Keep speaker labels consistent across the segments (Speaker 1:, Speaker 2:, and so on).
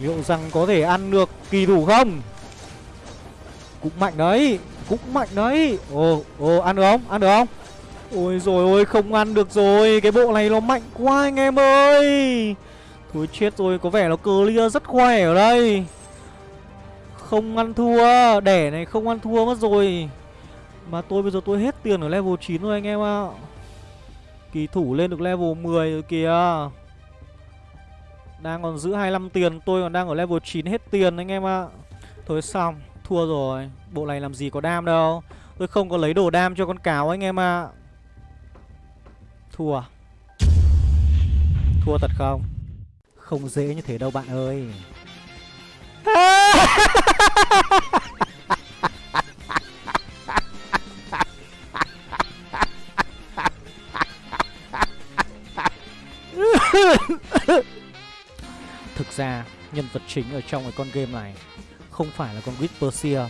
Speaker 1: Liệu rằng có thể ăn được kỳ thủ không? Cũng mạnh đấy Cũng mạnh đấy. Ồ, ồ, ăn được không? Ăn được không? Ôi rồi ôi, không ăn được rồi. Cái bộ này nó mạnh quá anh em ơi. Thôi chết rồi, có vẻ nó clear rất khỏe ở đây. Không ăn thua Đẻ này không ăn thua mất rồi. Mà tôi bây giờ tôi hết tiền ở level 9 rồi anh em ạ. Kỳ thủ lên được level 10 rồi kìa. Đang còn giữ 25 tiền, Tôi còn đang ở level 9 hết tiền anh em ạ. Thôi xong, Thua rồi. Bộ này làm gì có đam đâu. Tôi không có lấy đồ đam cho con cáo anh em ạ. Thua. Thua thật không? Không dễ như thế đâu bạn ơi. Thực ra nhân vật chính ở trong cái con game này Không phải là con Whisperseer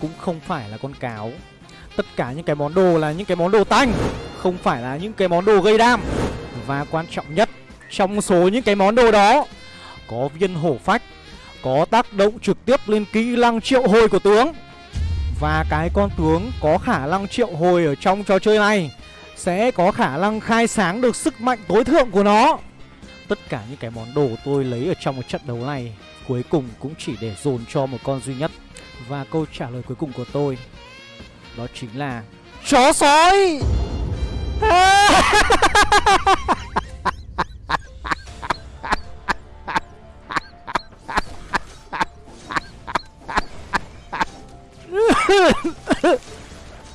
Speaker 1: Cũng không phải là con cáo. Tất cả những cái món đồ là những cái món đồ tanh, Không phải là những cái món đồ gây đam. Và quan trọng nhất, Trong số những cái món đồ đó, Có viên hổ phách, Có tác động trực tiếp lên kỹ năng triệu hồi của tướng. Và cái con tướng có khả năng triệu hồi ở trong trò chơi này Sẽ có khả năng khai sáng được sức mạnh tối thượng của nó. Tất cả những cái món đồ tôi lấy ở trong một trận đấu này, Cuối cùng cũng chỉ để dồn cho một con duy nhất. Và câu trả lời cuối cùng của tôi, Đó chính là Chó sói!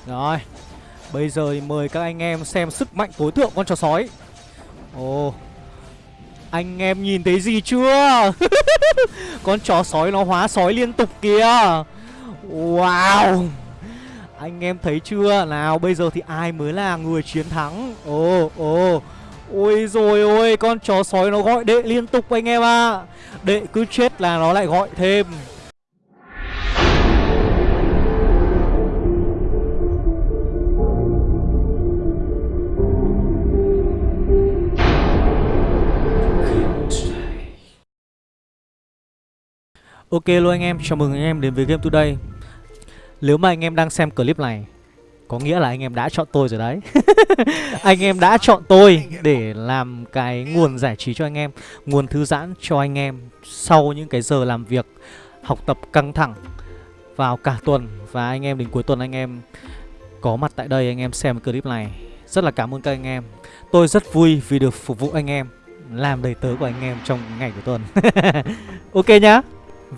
Speaker 1: Rồi, Bây giờ thì mời các anh em xem sức mạnh tối thượng con chó sói. Ồ anh em nhìn thấy gì chưa? Con chó sói nó hóa sói liên tục kìa. Wow. Anh em thấy chưa? Nào, bây giờ thì ai mới là người chiến thắng? Ồ ồ. Ôi rồi ôi, Con chó sói nó gọi đệ liên tục anh em ạ. À. Đệ cứ chết là nó lại gọi thêm. Ok luôn anh em, chào mừng anh em đến với Game Today. Nếu mà anh em đang xem clip này Có nghĩa là anh em đã chọn tôi rồi đấy. Anh em đã chọn tôi để làm cái nguồn giải trí cho anh em Nguồn thư giãn cho anh em Sau những cái giờ làm việc Học tập căng thẳng Vào cả tuần. Và anh em đến cuối tuần anh em Có mặt tại đây anh em xem clip này. Rất là cảm ơn các anh em. Tôi rất vui vì được phục vụ anh em Làm đầy tớ của anh em trong ngày của tuần. Ok nhá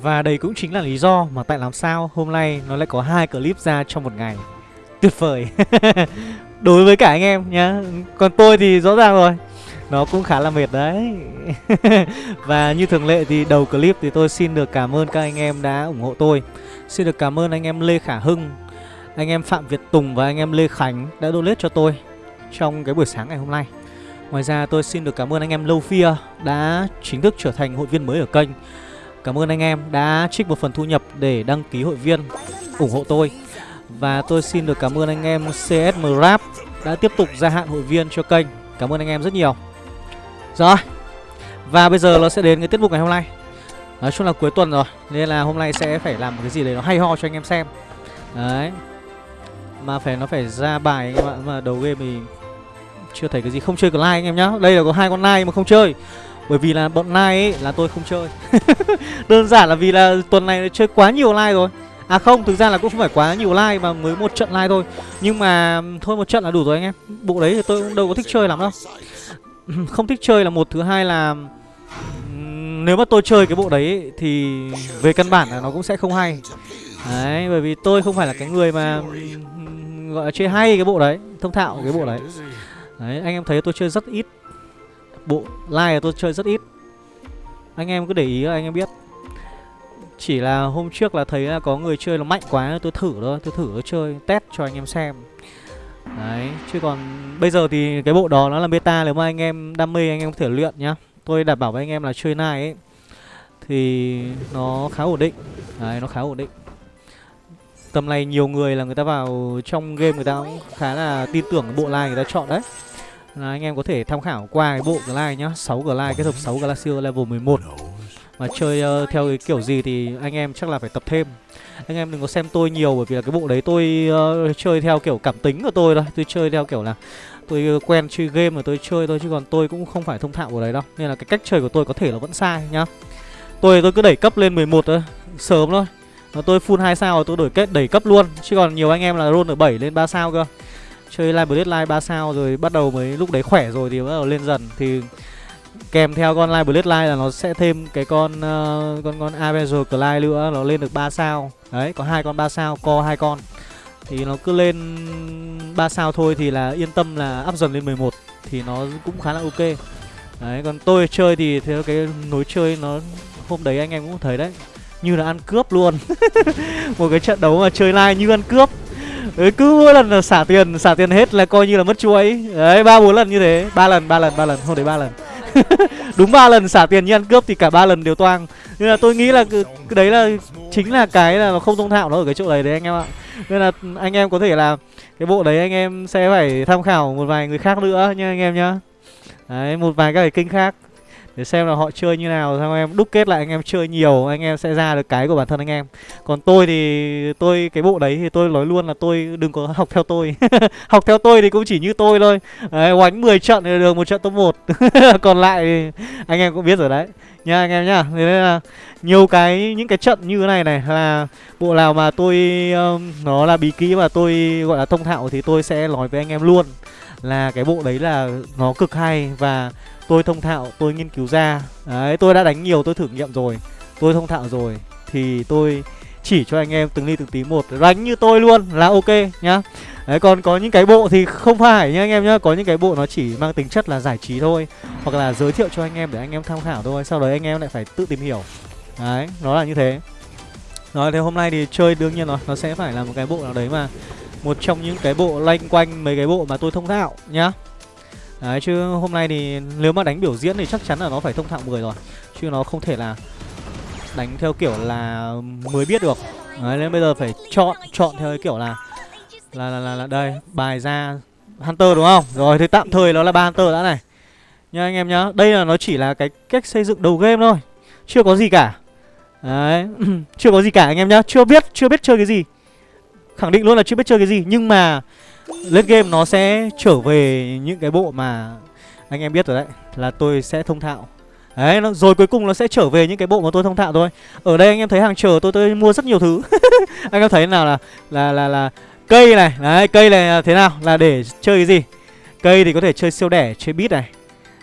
Speaker 1: và đây cũng chính là lý do mà tại làm sao hôm nay nó lại có hai clip ra trong một ngày. Tuyệt vời. Đối với cả anh em nhá. Còn tôi thì rõ ràng rồi. Nó cũng khá là mệt đấy. Và như thường lệ thì đầu clip thì tôi xin được cảm ơn các anh em đã ủng hộ tôi. Xin được cảm ơn anh em Lê Khả Hưng, Anh em Phạm Việt Tùng và anh em Lê Khánh đã donate cho tôi Trong cái buổi sáng ngày hôm nay. Ngoài ra tôi xin được cảm ơn anh em Lâu Phia ờ, đã chính thức trở thành hội viên mới ở kênh. Cảm ơn anh em đã trích một phần thu nhập để đăng ký hội viên, ủng hộ tôi. Và tôi xin được cảm ơn anh em CSM Rap đã tiếp tục gia hạn hội viên cho kênh. Cảm ơn anh em rất nhiều. Rồi, Và bây giờ nó sẽ đến cái tiết mục ngày hôm nay. Nói chung là cuối tuần rồi, Nên là hôm nay sẽ phải làm một cái gì đấy nó hay ho cho anh em xem. Đấy. Mà phải, nó phải ra bài anh em ạ Mà đầu game thì chưa thấy cái gì. Không chơi cái like anh em nhá. Đây là có hai con like mà không chơi bởi vì là bọn Nai ấy là tôi không chơi. Đơn giản là vì là tuần này chơi quá nhiều like rồi. À không, thực ra là cũng không phải quá nhiều like mà mới một trận like thôi. Nhưng mà thôi một trận là đủ rồi anh em. Bộ đấy thì tôi cũng đâu có thích chơi lắm đâu. Không thích chơi là một, thứ hai là Nếu mà tôi chơi cái bộ đấy thì về căn bản là nó cũng sẽ không hay. Đấy, bởi vì tôi không phải là cái người mà gọi là chơi hay cái bộ đấy Thông thạo cái bộ đấy. Đấy, anh em thấy tôi chơi rất ít bộ live tôi chơi rất ít. Anh em cứ để ý anh em biết. Chỉ là hôm trước là thấy là có người chơi nó mạnh quá, tôi thử thôi, tôi thử tôi chơi, test cho anh em xem. Đấy, chứ còn bây giờ thì cái bộ đó nó là beta, nếu mà anh em đam mê anh em có thể luyện nhá. Tôi đảm bảo với anh em là chơi này ấy, thì nó khá ổn định. Đấy, nó khá ổn định. Tầm này nhiều người là người ta vào trong game người ta cũng khá là tin tưởng cái bộ like người ta chọn đấy là anh em có thể tham khảo qua cái bộ glide nhá 6 glide kết hợp 6 glacier level 11 mà chơi uh, theo cái kiểu gì thì anh em chắc là phải tập thêm. Anh em đừng có xem tôi nhiều bởi vì là cái bộ đấy tôi uh, chơi theo kiểu cảm tính của tôi thôi. Tôi chơi theo kiểu là tôi quen chơi game mà tôi chơi thôi chứ còn tôi cũng không phải thông thạo của đấy đâu. Nên là cái cách chơi của tôi có thể là vẫn sai nhá. Tôi tôi cứ đẩy cấp lên 11 thôi sớm thôi. Và tôi full 2 sao rồi tôi đổi kết đẩy cấp luôn. Chứ còn nhiều anh em là roll ở 7 lên 3 sao cơ chơi live bloodline 3 sao rồi bắt đầu mới lúc đấy khỏe rồi thì bắt đầu lên dần. Thì kèm theo con live bloodline là nó sẽ thêm cái con uh, con con avenger Clyde nữa nó lên được 3 sao. Đấy có hai con 3 sao co hai con. Thì nó cứ lên 3 sao thôi thì là yên tâm là up dần lên 11 thì nó cũng khá là ok. Đấy còn tôi chơi thì theo cái nối chơi nó hôm đấy anh em cũng thấy đấy như là ăn cướp luôn. Một cái trận đấu mà chơi live như ăn cướp đấy, cứ mỗi lần là xả tiền xả tiền hết là coi như là mất chuối đấy ba bốn lần như thế. Ba lần ba lần ba lần không đấy ba lần. Đúng ba lần xả tiền như ăn cướp thì cả ba lần đều toang. Nên là tôi nghĩ là cái, đấy là chính là cái là không thông thạo nó ở cái chỗ đấy đấy anh em ạ. Nên là anh em có thể là cái bộ đấy anh em sẽ phải tham khảo một vài người khác nữa nha anh em nhá. Đấy một vài các cái kênh khác để xem là họ chơi như nào xong em đúc kết lại anh em chơi nhiều anh em sẽ ra được cái của bản thân anh em. Còn tôi thì tôi cái bộ đấy thì tôi nói luôn là tôi đừng có học theo tôi. Học theo tôi thì cũng chỉ như tôi thôi. Đấy, oánh 10 trận thì được một trận top 1 còn lại thì anh em cũng biết rồi đấy. Nha anh em nhá. Thế nên là nhiều cái những cái trận như thế này này là bộ nào mà tôi um, nó là bí kỹ mà tôi gọi là thông thạo thì tôi sẽ nói với anh em luôn là cái bộ đấy là nó cực hay và tôi thông thạo, tôi nghiên cứu ra. Đấy, tôi đã đánh nhiều, tôi thử nghiệm rồi. Tôi thông thạo rồi, thì tôi chỉ cho anh em từng ly từng tí một. Đánh như tôi luôn là ok nhá. Đấy, còn có những cái bộ thì không phải nhá anh em nhá. Có những cái bộ nó chỉ mang tính chất là giải trí thôi, hoặc là giới thiệu cho anh em để anh em tham khảo thôi. Sau đấy anh em lại phải tự tìm hiểu. Đấy, nó là như thế. Nói thế hôm nay thì chơi đương nhiên rồi nó sẽ phải là một cái bộ nào đấy mà một trong những cái bộ lanh quanh mấy cái bộ mà tôi thông thạo nhá. Đấy chứ hôm nay thì nếu mà đánh biểu diễn thì chắc chắn là nó phải thông thạo 10 rồi. Chứ nó không thể là đánh theo kiểu là mới biết được. Đấy nên bây giờ phải chọn chọn theo cái kiểu là là là là, là đây bài ra Hunter đúng không? Rồi thì tạm thời nó là ba Hunter đã này. Nha anh em nhá Đây là nó chỉ là cái cách xây dựng đầu game thôi Chưa có gì cả. Đấy Chưa có gì cả anh em nhá Chưa biết chưa biết chơi cái gì. Khẳng định luôn là chưa biết chơi cái gì Nhưng mà lên game nó sẽ trở về những cái bộ mà anh em biết rồi đấy là tôi sẽ thông thạo. Đấy nó, rồi cuối cùng nó sẽ trở về những cái bộ mà tôi thông thạo thôi. Ở đây anh em thấy hàng chờ tôi tôi mua rất nhiều thứ. Anh em thấy nào là là là là cây này đấy cây này thế nào là để chơi cái gì? Cây thì có thể chơi siêu đẻ chơi bit này.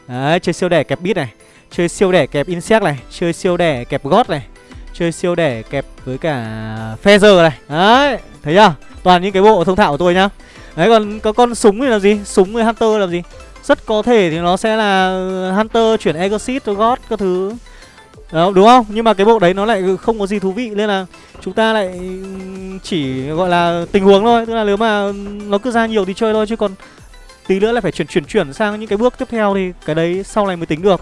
Speaker 1: Đấy chơi siêu đẻ kẹp bit này chơi siêu đẻ kẹp insect này chơi siêu đẻ kẹp gót này chơi siêu đẻ kẹp với cả feather này. Đấy thấy chưa? Toàn những cái bộ thông thạo của tôi nhá. Đấy còn có con súng thì là gì? Súng với Hunter làm gì? Rất có thể thì nó sẽ là Hunter chuyển Exorcist cho God các thứ đó, đúng không? Nhưng mà cái bộ đấy nó lại không có gì thú vị nên là chúng ta lại chỉ gọi là tình huống thôi, tức là nếu mà nó cứ ra nhiều thì chơi thôi chứ còn tí nữa lại phải chuyển chuyển chuyển sang những cái bước tiếp theo thì cái đấy sau này mới tính được.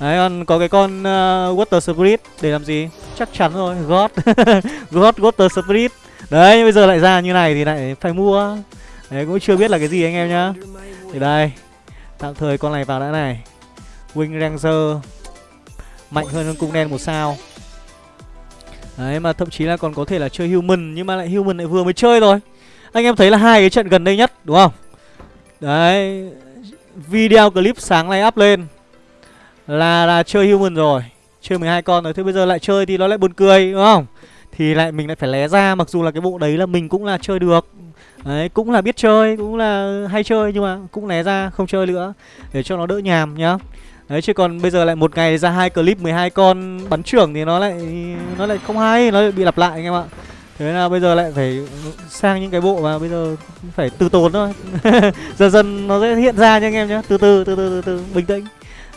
Speaker 1: Đấy còn có cái con uh, Water Spirit để làm gì? Chắc chắn rồi, God. God Water Spirit. Đấy, bây giờ lại ra như này thì lại phải mua. Đấy, cũng chưa biết là cái gì anh em nhá. Thì đây, Tạm thời con này vào đã này. Wing Ranger, Mạnh hơn cung đen một sao. Đấy, mà thậm chí là còn có thể là chơi human, Nhưng mà lại human lại vừa mới chơi rồi Anh em thấy là hai cái trận gần đây nhất, đúng không? Đấy, Video clip sáng nay up lên. Là là chơi human rồi. Chơi 12 con rồi, Thế bây giờ lại chơi thì nó lại buồn cười, đúng không? Thì lại mình lại phải lé ra, Mặc dù là cái bộ đấy là mình cũng là chơi được. Đấy, cũng là biết chơi, cũng là hay chơi nhưng mà cũng né ra không chơi nữa để cho nó đỡ nhàm nhá. Đấy chứ còn bây giờ lại một ngày ra hai clip 12 con bắn trưởng thì nó lại nó lại không hay, nó lại bị lặp lại anh em ạ. Thế là bây giờ lại phải sang những cái bộ mà bây giờ phải từ tốn thôi. dần dần nó sẽ hiện ra nha anh em nhá. Từ từ từ từ từ từ bình tĩnh.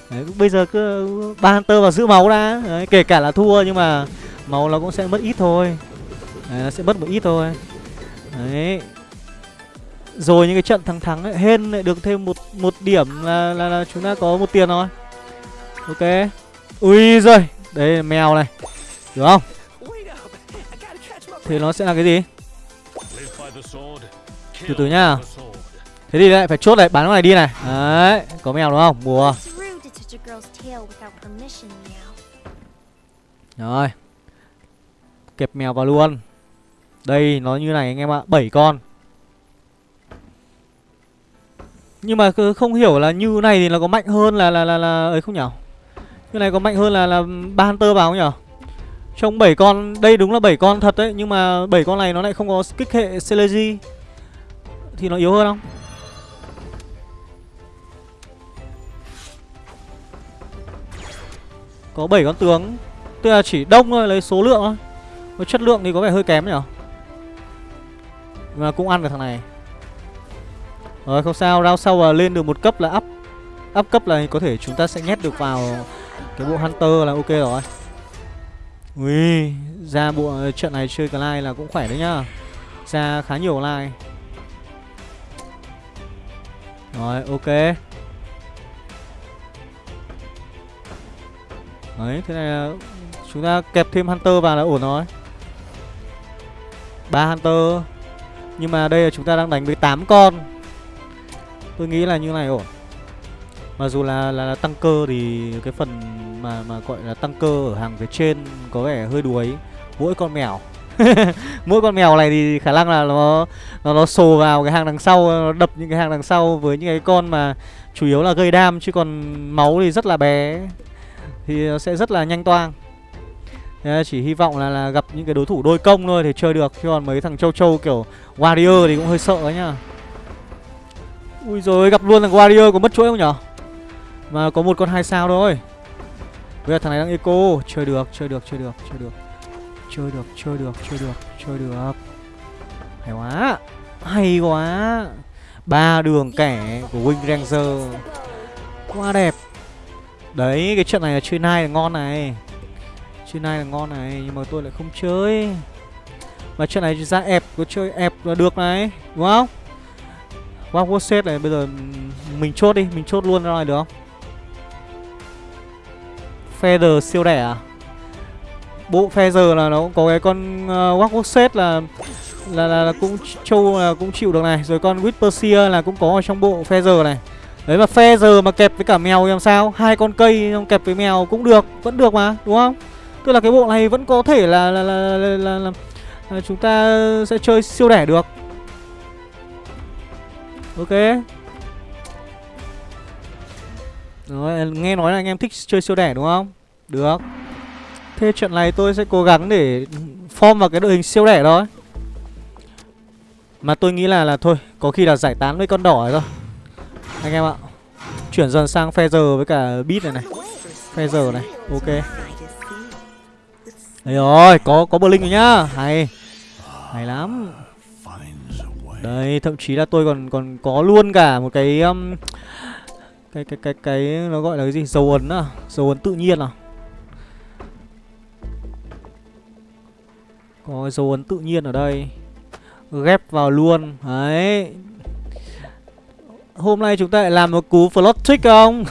Speaker 1: Đấy, bây giờ cứ ba hunter vào giữ máu đã. Đấy, kể cả là thua nhưng mà máu nó cũng sẽ mất ít thôi. Đấy, nó sẽ mất một ít thôi. Đấy, rồi những cái trận thắng thắng ấy, hên lại được thêm một một điểm là, là là chúng ta có một tiền rồi. Ok. Ui rồi là mèo này. Được không? Thì nó sẽ là cái gì? Từ từ nhá. Thế thì lại phải chốt lại bán cái này đi này. Đấy có mèo đúng không? Mùa Rồi. Kẹp mèo vào luôn đây nó như này anh em ạ 7 con. Nhưng mà không hiểu là như này thì nó có mạnh hơn là là là, là ấy không nhỉ Như này có mạnh hơn là là ba Hunter vào không nhỉ Trong 7 con Đây đúng là 7 con thật đấy Nhưng mà 7 con này nó lại không có kích hệ Celeji. Thì nó yếu hơn không? Có 7 con tướng Tức là chỉ đông thôi, lấy số lượng thôi. Chất lượng thì có vẻ hơi kém nhỉ mà cũng ăn được thằng này. Rồi không sao, round sau là lên được một cấp là up. Up cấp là có thể chúng ta sẽ nhét được vào Cái bộ Hunter là ok rồi. Ui, ra bộ ờ, trận này chơi Clyde là cũng khỏe đấy nhá. Ra khá nhiều like Rồi, ok. Đấy, thế này là chúng ta kẹp thêm Hunter vào là ổn rồi. Ba Hunter. Nhưng mà đây là chúng ta đang đánh với 8 con. Tôi nghĩ là như này ổn. Mặc dù là, là, là tăng cơ thì cái phần mà mà gọi là tăng cơ ở hàng phía trên có vẻ hơi đuối. Mỗi con mèo. Mỗi con mèo này thì khả năng là nó nó nó sồ vào cái hàng đằng sau Nó đập những cái hàng đằng sau với những cái con mà chủ yếu là gây đam Chứ còn máu thì rất là bé. Thì nó sẽ rất là nhanh toang. Chỉ hy vọng là, là gặp những cái đối thủ đôi công thôi thì chơi được Chứ còn mấy thằng châu châu kiểu Warrior thì cũng hơi sợ ấy nhá. Ui rồi gặp luôn thằng Warrior có mất chuỗi không nhở? Mà có một con hai sao thôi. Bây giờ thằng này đang eco Chơi được, chơi được, chơi được, chơi được. Chơi được, chơi được, chơi được, chơi được. Hay quá Hay quá. Ba đường kẻ của Wing Ranger. Quá đẹp. Đấy, cái trận này là chơi nai là ngon này trên này là ngon này Nhưng mà tôi lại không chơi. Mà trận này ra ép Có chơi ép là được này Đúng không? Wow wow set này bây giờ Mình chốt đi Mình chốt luôn ra này được không? Feather siêu rẻ à? Bộ Feather là nó cũng có cái con ờ, uh, set là là, là là cũng châu là cũng chịu được này rồi con Whisper là cũng có ở trong bộ Feather này. Đấy mà feather mà kẹp với cả mèo thì làm sao? Hai con cây kẹp với mèo cũng được Vẫn được mà đúng không? Tức là cái bộ này vẫn có thể là là, là, là, là, là, là chúng ta sẽ chơi siêu đẻ được. Ok. Rồi, nghe nói là anh em thích chơi siêu đẻ đúng không? Được. Thế trận này tôi sẽ cố gắng để form vào cái đội hình siêu đẻ đó, Mà tôi nghĩ là là thôi Có khi là giải tán với con đỏ rồi anh em ạ. Chuyển dần sang Feather với cả Beat này này. Feather này Ok đây rồi Có có Blink rồi nhá. Hay Hay lắm. Đây thậm chí là tôi còn còn có luôn cả một cái um, cái cái cái cái nó gọi là cái gì? Dấu ấn à? Dấu ấn tự nhiên à? Có dấu ấn tự nhiên ở đây. Ghép vào luôn. Đấy. Hôm nay chúng ta lại làm một cú flot trick không?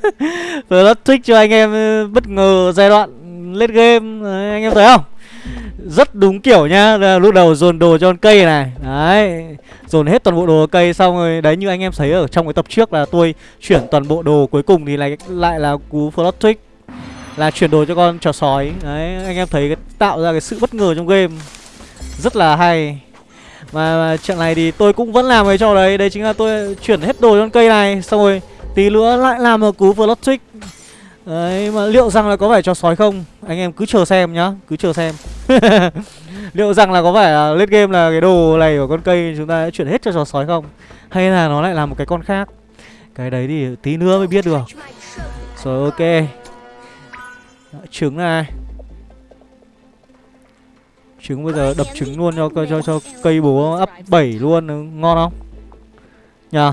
Speaker 1: flot trick cho anh em ờ, bất ngờ giai đoạn lết game. Đấy, Anh em thấy không? Rất đúng kiểu nhá. Lúc đầu dồn đồ cho con cây này. Đấy Dồn hết toàn bộ đồ cây xong rồi Đấy như anh em thấy ở trong cái tập trước là tôi Chuyển toàn bộ đồ cuối cùng thì lại, lại là cú plot trick Là chuyển đồ cho con trò sói. Đấy anh em thấy cái, tạo ra cái sự bất ngờ trong game. Rất là hay. Mà, mà trận này thì tôi cũng vẫn làm cái trò đấy. Đấy chính là tôi chuyển hết đồ con cây này Xong rồi tí nữa lại làm một cú plot trick Đấy, mà liệu rằng là có phải cho sói không? Anh em cứ chờ xem nhá, Cứ chờ xem. Liệu rằng là có phải là late game là cái đồ này của con cây Chúng ta đã chuyển hết cho chó sói không? Hay là nó lại là một cái con khác? Cái đấy thì tí nữa mới biết được. Rồi, ok. Trứng này. Trứng bây giờ đập trứng luôn cho cho cho cây bố ấp 7 luôn, ngon không? Nhờ.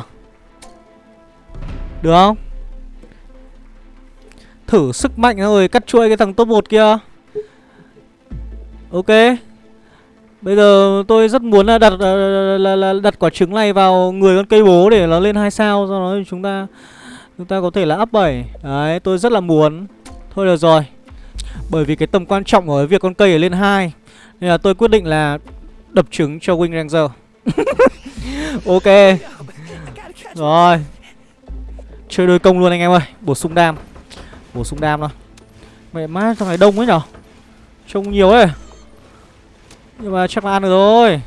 Speaker 1: Được không? Thử sức mạnh rồi cắt chuôi cái thằng top 1 kia. Ok. Bây giờ tôi rất muốn là đặt là, là, là đặt quả trứng này vào người con cây bố để nó lên hai sao do đó chúng ta chúng ta có thể là up 7. Đấy, tôi rất là muốn. Thôi được rồi. Bởi vì cái tầm quan trọng của việc con cây ở lên 2 nên là tôi quyết định là đập trứng cho Wing Ranger Ok Rồi Chơi đôi công luôn anh em ơi Bổ sung đam Bổ sung đam thôi. Mẹ má trong này đông ấy nhở? Trông nhiều ấy. Nhưng mà chắc là ăn được rồi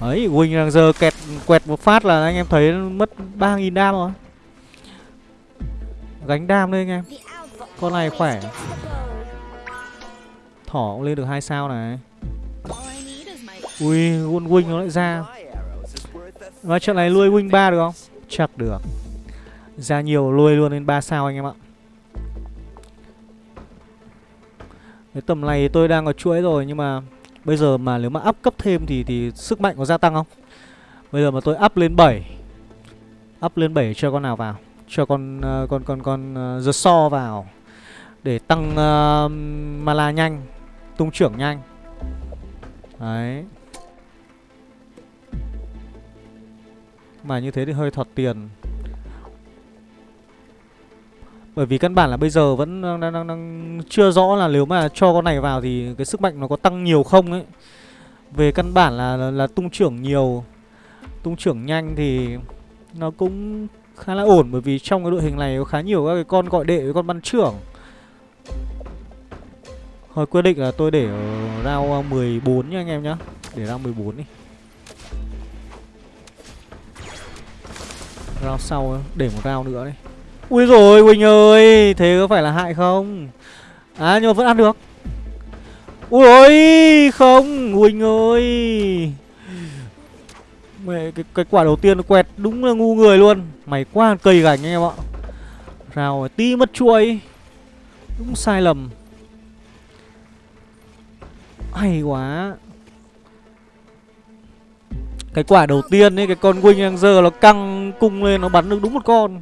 Speaker 1: Ấy, huỳnh đang giờ kẹt quẹt một phát là anh em thấy mất 3.000 đam rồi. Gánh đam lên anh em. Con này khỏe. Thỏ cũng lên được hai sao này. Ui, quân Wing nó lại ra. Và trận này nuôi Wing ba được không? Chắc được. Ra nhiều nuôi luôn lên 3 sao anh em ạ. Cái tầm này tôi đang có chuỗi rồi nhưng mà Bây giờ mà nếu mà up cấp thêm thì thì sức mạnh có gia tăng không? Bây giờ mà tôi up lên 7 Up lên 7 cho con nào vào? Cho con uh, con con con uh, The So vào Để tăng ờ, uh, Mala nhanh Tung trưởng nhanh. Đấy. Mà như thế thì hơi thọt tiền bởi vì căn bản là bây giờ vẫn đang, đang, đang chưa rõ là nếu mà cho con này vào thì cái sức mạnh nó có tăng nhiều không ấy. Về căn bản là, là, là tung trưởng nhiều, tung trưởng nhanh thì nó cũng khá là ổn bởi vì trong cái đội hình này có khá nhiều các cái con gọi đệ với con bắn trưởng. Thôi quyết định là tôi để rao round ờ, 14 nha anh em nhá. Để round 14 đi. Round sau để một round nữa đi. Ui rồi Quỳnh ơi Thế có phải là hại không? À nhưng mà vẫn ăn được. Ui ôi Không Quỳnh ơi. Mẹ cái, cái quả đầu tiên nó quẹt đúng là ngu người luôn. Mày quá cây gành anh em ạ. Rào tí mất chuối Đúng sai lầm. Hay quá. Cái quả đầu tiên ấy Cái con Wing đang giờ nó căng cung lên Nó bắn được đúng một con.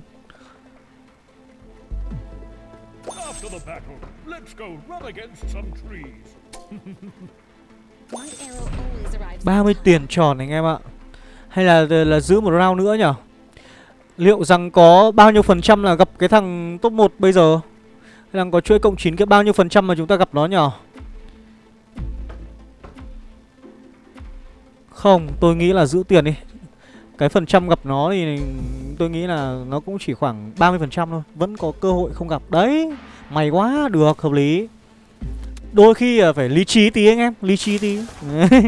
Speaker 1: 30 tiền tròn anh em ạ. Hay là là giữ một round nữa nhở? Liệu rằng có bao nhiêu phần trăm là gặp cái thằng top 1 bây giờ? Hay là có chuỗi cộng 9 cái bao nhiêu phần trăm mà chúng ta gặp nó nhở? Không, tôi nghĩ là giữ tiền đi. Cái phần trăm gặp nó thì tôi nghĩ là nó cũng chỉ khoảng 30% thôi Vẫn có cơ hội không gặp Đấy May quá, được, hợp lý. Đôi khi à, phải lý trí tí anh em Lý trí tí.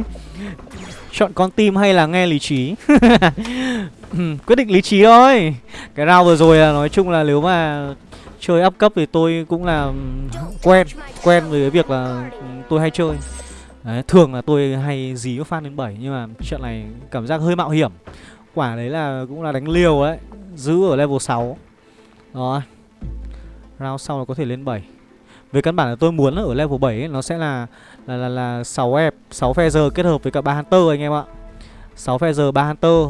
Speaker 1: Chọn con tim hay là nghe lý trí? Quyết định lý trí thôi. Cái round vừa rồi là nói chung là nếu mà Chơi up cấp thì tôi cũng là Quen Quen với cái việc là tôi hay chơi. Đấy, thường là tôi hay dí có fan đến 7 Nhưng mà trận này cảm giác hơi mạo hiểm. Quả đấy là cũng là đánh liều đấy Giữ ở level 6 đó. Round sau là có thể lên 7 Về căn bản là tôi muốn là ở level 7 ấy, Nó sẽ là là, là, là 6 ép 6 Feather kết hợp với cả 3 Hunter anh em ạ. 6 Feather 3 Hunter.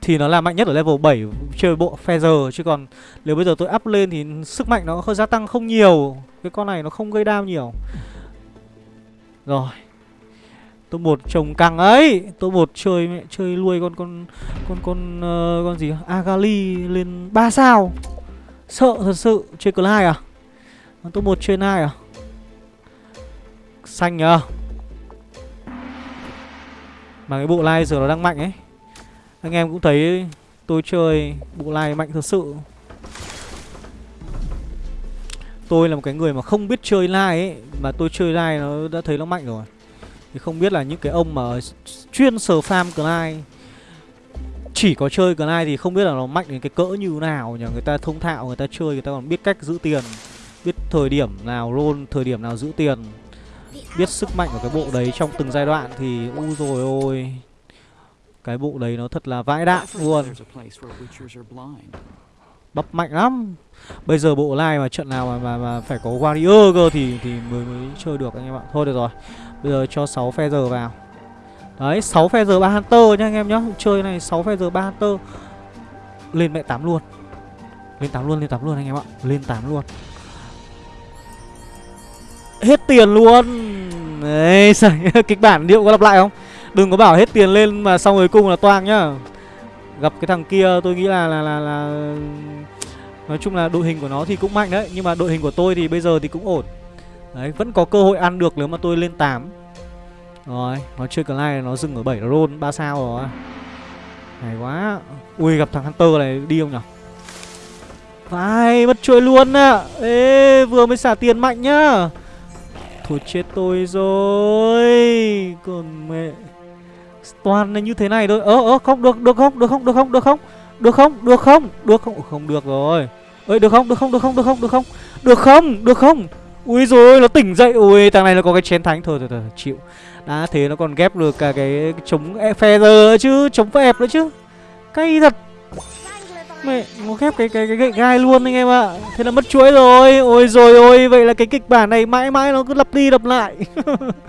Speaker 1: Thì nó là mạnh nhất ở level 7 Chơi bộ Feather Chứ còn nếu bây giờ tôi up lên thì sức mạnh nó hơi gia tăng không nhiều. Cái con này nó không gây đam nhiều. Rồi. Tôi một trồng căng ấy. Tôi một chơi mẹ chơi nuôi con con con con uh, con gì? Agali lên 3 sao. Sợ thật sự, Chơi cờ 2 à? Top 1 chơi 2 à? Xanh nhờ. Mà cái bộ lai giờ nó đang mạnh ấy. Anh em cũng thấy tôi chơi bộ lai mạnh thật sự. Tôi là một cái người mà không biết chơi lai ấy, Mà tôi chơi lai nó đã thấy nó mạnh rồi. Thì không biết là những cái ông mà chuyên sờ farm Clyde chỉ có chơi cái này thì không biết là nó mạnh đến cái cỡ như nào nhỉ? Người ta thông thạo người ta chơi người ta còn biết cách giữ tiền biết thời điểm nào roll thời điểm nào giữ tiền biết sức mạnh của cái bộ đấy trong từng giai đoạn thì u rồi ôi cái bộ đấy nó thật là vãi đạn luôn. Bắp mạnh lắm. Bây giờ bộ lai mà trận nào mà mà, mà phải có warrior cơ thì thì mới mới chơi được anh em ạ. Thôi được rồi. Bây giờ cho 6 phe giờ vào. Đấy 6 phe giờ 3 Hunter nha anh em nhá. Chơi này 6 phe giờ 3 Hunter. Lên mẹ 8 luôn. Lên 8 luôn, lên 8 luôn anh em ạ. Lên 8 luôn. Hết tiền luôn. Đấy, kịch bản liệu có lặp lại không? Đừng có bảo hết tiền lên mà xong rồi cùng là toang nhá. Gặp cái thằng kia tôi nghĩ là là là, là Nói chung là đội hình của nó thì cũng mạnh đấy. Nhưng mà đội hình của tôi thì bây giờ thì cũng ổn. Đấy, vẫn có cơ hội ăn được nếu mà tôi lên 8 rồi, nó chơi Clyde nó dừng ở 7 nó roll 3 sao rồi. Hay quá. Ui gặp thằng Hunter này đi không nhở? Vai mất chuỗi luôn ạ. À. Ê vừa mới xả tiền mạnh nhá. Thôi chết tôi rồi Còn mẹ Toàn là như thế này thôi Ơ ơ không được được không được không được không được không Được không được không được không Không được rồi ơi được không được không được không được không được không được không được không ui rồi nó tỉnh dậy ui thằng này nó có cái chén thánh thôi thôi thôi chịu đã thế nó còn ghép được cả cái chống phe giờ chứ chống phe nữa chứ. Cay thật. Mẹ, nó ghép cái cái cái gậy gai luôn anh em ạ. Thế là mất chuỗi rồi. Ôi rồi ôi, vậy là cái kịch bản này mãi mãi nó cứ lặp đi lặp lại.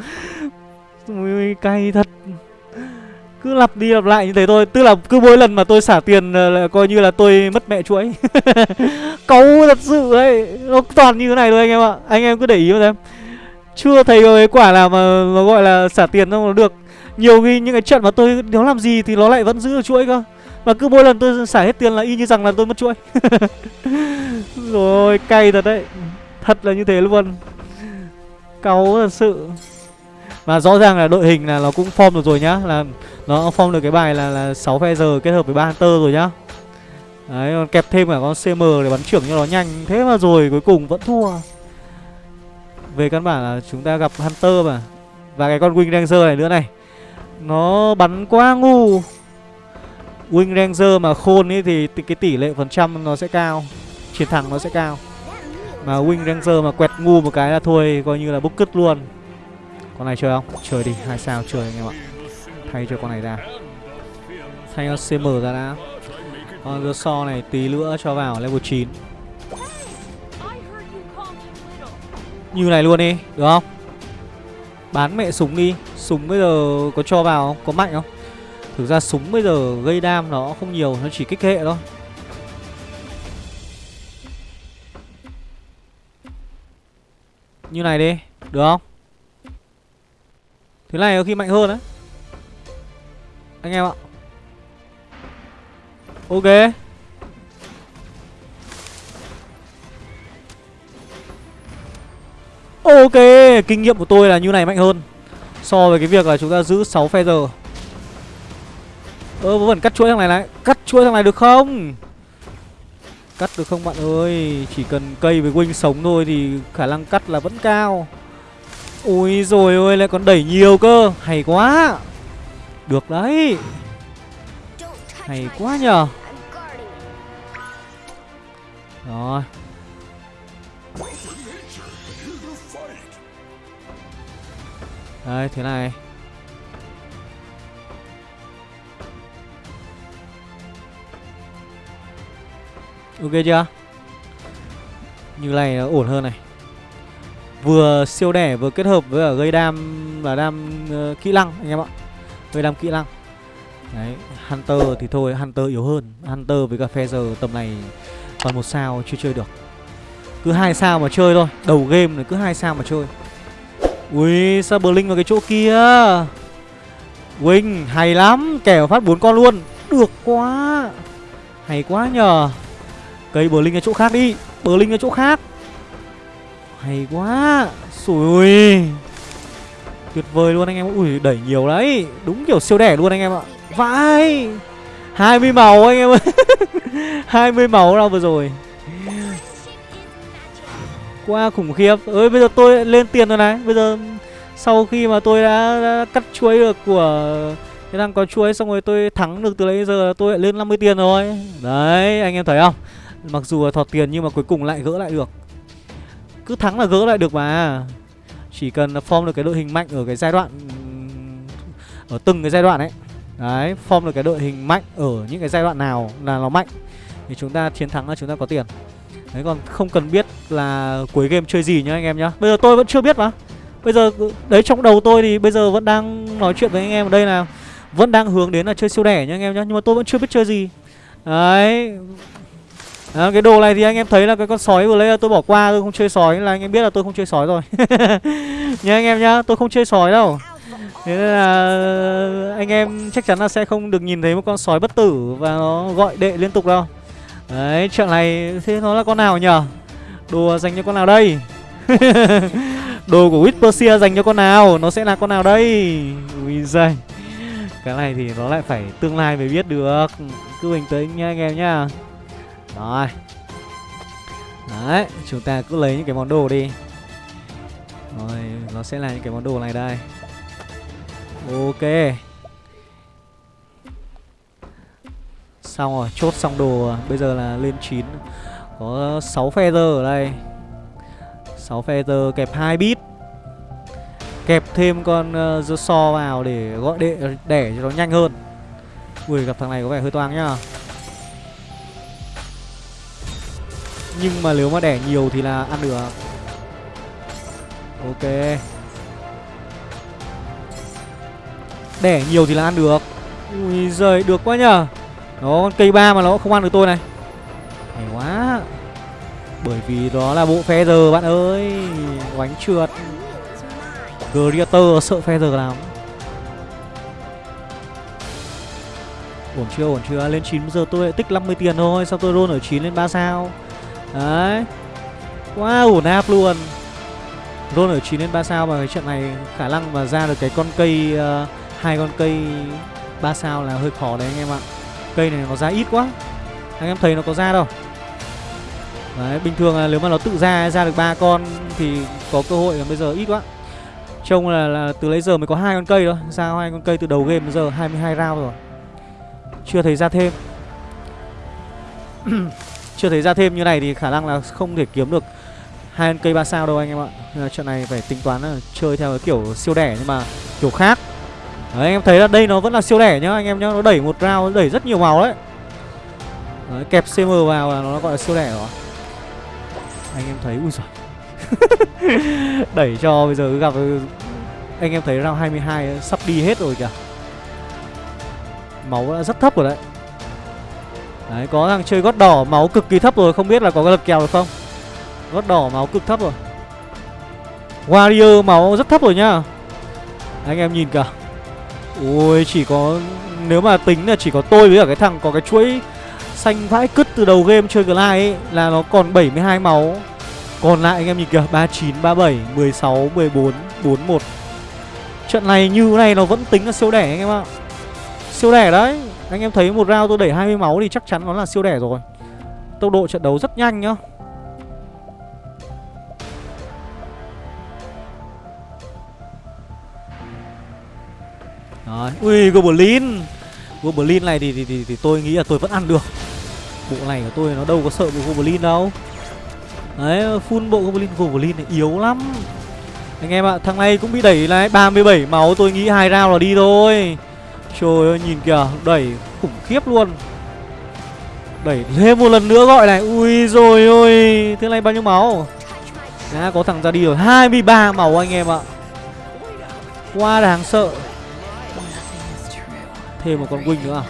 Speaker 1: Ui cay thật. Cứ lặp đi lặp lại như thế thôi. Tức là cứ mỗi lần mà tôi xả tiền là coi như là tôi mất mẹ chuỗi. Cấu thật sự ấy. Nó toàn như thế này thôi anh em ạ. Anh em cứ để ý xem chưa thấy cái quả nào mà nó gọi là xả tiền đâu nó được. Nhiều khi những cái trận mà tôi, nếu làm gì thì nó lại vẫn giữ được chuỗi cơ. Và cứ mỗi lần tôi xả hết tiền là y như rằng là tôi mất chuỗi. Rồi, cay thật đấy. Thật là như thế luôn. Cáu thật sự. Và rõ ràng là đội hình là nó cũng form được rồi nhá. Là nó form được cái bài là là 6 phe giờ kết hợp với ba hunter rồi nhá. Đấy, còn kẹp thêm cả con cm để bắn trưởng cho nó nhanh. Thế mà rồi cuối cùng vẫn thua về căn bản là chúng ta gặp hunter mà. Và cái con wing ranger này nữa này. Nó bắn quá ngu. Wing ranger mà khôn ấy thì cái tỷ lệ phần trăm nó sẽ cao. Chiến thắng nó sẽ cao. Mà wing ranger mà quẹt ngu một cái là thôi, coi như là bốc cứt luôn. Con này chơi không? Chơi đi, hai sao chơi anh em ạ. Thay cho con này ra. Thay con cm ra đã. Con dưa so này tí nữa cho vào level 9 như này luôn đi, được không? Bán mẹ súng đi. Súng bây giờ có cho vào không? Có mạnh không? Thực ra súng bây giờ gây đam nó không nhiều, nó chỉ kích hệ thôi. Như này đi, được không? Thế này có khi mạnh hơn đấy anh em ạ. Ok. Ok kinh nghiệm của tôi là như này mạnh hơn so với cái việc là chúng ta giữ 6 phe giờ. Ơ vẫn vẫn cắt chuỗi thằng này này cắt chuỗi thằng này được không? Cắt được không bạn ơi? Chỉ cần cây với wing sống thôi thì khả năng cắt là vẫn cao. Ui rồi ôi lại còn đẩy nhiều cơ. Hay quá. Được đấy. Hay quá nhờ. Rồi Đây thế này. Ok chưa? Như này ổn hơn này. Vừa siêu đẻ vừa kết hợp với gây đam là đam uh, kỹ năng anh em ạ. Gây đam kỹ năng. Đấy, Hunter thì thôi, Hunter yếu hơn. Hunter với cả Feather tầm này còn một sao chưa chơi được. Cứ hai sao mà chơi thôi. Đầu game này cứ hai sao mà chơi. Ui, sao Blink vào cái chỗ kia? Wing, hay lắm Kẻ phát bốn con luôn. Được quá. Hay quá nhờ. Cây Blink ở chỗ khác đi. Blink ở chỗ khác. Hay quá. Sủi Tuyệt vời luôn anh em Ui đẩy nhiều đấy. Đúng kiểu siêu đẻ luôn anh em ạ. Vãi. 20 màu anh em ơi. 20 màu đâu vừa rồi. Quá khủng khiếp. Ơi bây giờ tôi lên tiền rồi này. Bây giờ sau khi mà tôi đã, đã cắt chuối được của cái đang có chuối xong rồi tôi thắng được từ lấy giờ tôi lại lên 50 tiền rồi. Đấy anh em thấy không? Mặc dù là thọt tiền nhưng mà cuối cùng lại gỡ lại được. Cứ thắng là gỡ lại được mà. Chỉ cần form được cái đội hình mạnh ở cái giai đoạn Ở từng cái giai đoạn ấy. Đấy, form được cái đội hình mạnh ở những cái giai đoạn nào là nó mạnh Thì chúng ta chiến thắng là chúng ta có tiền. Đấy còn không cần biết là cuối game chơi gì nhá anh em nhá. Bây giờ tôi vẫn chưa biết mà. Bây giờ đấy trong đầu tôi thì bây giờ vẫn đang nói chuyện với anh em ở đây là Vẫn đang hướng đến là chơi siêu đẻ nhá anh em nhá Nhưng mà tôi vẫn chưa biết chơi gì. Đấy. À, cái đồ này thì anh em thấy là cái con sói vừa lấy là tôi bỏ qua tôi không chơi sói là anh em biết là tôi không chơi sói rồi. Nhá anh em nhá tôi không chơi sói đâu. Thế nên là anh em chắc chắn là sẽ không được nhìn thấy một con sói bất tử và nó gọi đệ liên tục đâu đấy trận này thế nó là con nào nhở? Đồ dành cho con nào đây? Đồ của Whispersia dành cho con nào? Nó sẽ là con nào đây? Ui giời. Cái này thì nó lại phải tương lai mới biết được. Cứ bình tĩnh nha anh em nhá. Rồi. Đấy, chúng ta cứ lấy những cái món đồ đi. Rồi, nó sẽ là những cái món đồ này đây. Ok. Xong rồi, chốt xong đồ Bây giờ là lên 9 Có 6 feather ở đây. 6 feather kẹp 2 bit. Kẹp thêm con uh, so vào để gọi đệ đẻ cho nó nhanh hơn. Ui gặp thằng này có vẻ hơi toang nhá. Nhưng mà nếu mà đẻ nhiều thì là ăn được. Ok. Đẻ nhiều thì là ăn được. Ui giời được quá nhờ. Đó con cây ba mà nó không ăn được tôi này. Hay quá. Bởi vì đó là bộ feather bạn ơi. Oánh trượt. Creator sợ feather lắm. Ổn chưa ổn chưa? Lên 9 giờ tôi lại tích 50 tiền thôi. Xong tôi roll ở 9 lên 3 sao? Đấy. Quá Wow ổn áp luôn. Roll ở 9 lên 3 sao và cái trận này khả năng mà ra được cái con cây uh, hai con cây 3 sao là hơi khó đấy anh em ạ. Cây này nó ra ít quá. Anh em thấy nó có ra đâu. Đấy, bình thường là nếu mà nó tự ra ra được ba con thì có cơ hội là bây giờ ít quá. Trông là, là từ lấy giờ mới có hai con cây thôi, ra hai con cây từ đầu game đến giờ 22 round rồi. Chưa thấy ra thêm. Chưa thấy ra thêm như này thì khả năng là không thể kiếm được hai con cây ba sao đâu anh em ạ trận này phải tính toán là chơi theo cái kiểu siêu đẻ nhưng mà kiểu khác đấy, anh em thấy là đây nó vẫn là siêu lẻ nhá. Anh em nhá nó đẩy một round nó đẩy rất nhiều màu đấy. đấy kẹp cm vào là nó gọi là siêu lẻ rồi. Anh em thấy ui giời. Đẩy cho bây giờ gặp anh em thấy round 22 sắp đi hết rồi kìa. Máu đã rất thấp rồi đấy. Đấy có thằng chơi gót đỏ máu cực kỳ thấp rồi. Không biết là có cái lật kèo được không? Gót đỏ máu cực thấp rồi. Warrior máu rất thấp rồi nhá. Anh em nhìn kìa. Ui chỉ có Nếu mà tính là chỉ có tôi với cả cái thằng có cái chuỗi Xanh vãi cứt từ đầu game chơi Glide ấy Là nó còn 72 máu. Còn lại anh em nhìn kìa 39, 37, 16, 14, 41 Trận này như này nó vẫn tính là siêu đẻ anh em ạ. Siêu đẻ đấy. Anh em thấy một round tôi đẩy 20 máu thì chắc chắn nó là siêu đẻ rồi. Tốc độ trận đấu rất nhanh nhá. Đấy. ui Goblin. Goblin này thì, thì, thì, thì tôi nghĩ là tôi vẫn ăn được. Bộ này của tôi nó đâu có sợ bộ Goblin đâu. Đấy, full bộ Goblin Goblin này yếu lắm. Anh em ạ, thằng này cũng bị đẩy lại 37 máu tôi nghĩ hai round là đi thôi. Trời ơi, nhìn kìa Đẩy khủng khiếp luôn. Đẩy thêm một lần nữa gọi này. Ui rồi ôi Thế này bao nhiêu máu? Đã có thằng ra đi rồi. 23 máu anh em ạ. Quá đáng sợ. Thêm một con Wing nữa à?